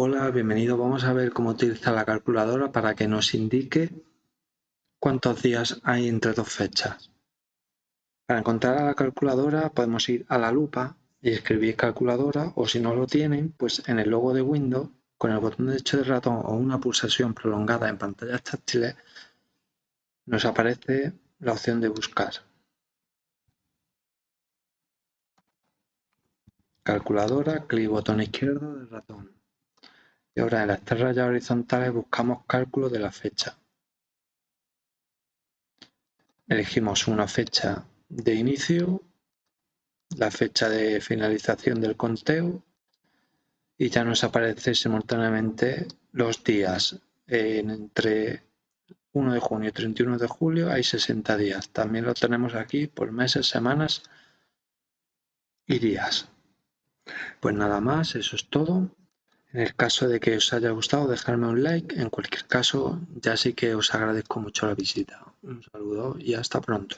Hola, bienvenido. Vamos a ver cómo utilizar la calculadora para que nos indique cuántos días hay entre dos fechas. Para encontrar a la calculadora podemos ir a la lupa y escribir calculadora o si no lo tienen, pues en el logo de Windows con el botón derecho del ratón o una pulsación prolongada en pantallas táctiles nos aparece la opción de buscar. Calculadora, clic botón izquierdo del ratón. Y ahora en las tres horizontales buscamos cálculo de la fecha. Elegimos una fecha de inicio, la fecha de finalización del conteo y ya nos aparece simultáneamente los días. entre 1 de junio y 31 de julio hay 60 días. También lo tenemos aquí por meses, semanas y días. Pues nada más, eso es todo. En el caso de que os haya gustado, dejadme un like. En cualquier caso, ya sí que os agradezco mucho la visita. Un saludo y hasta pronto.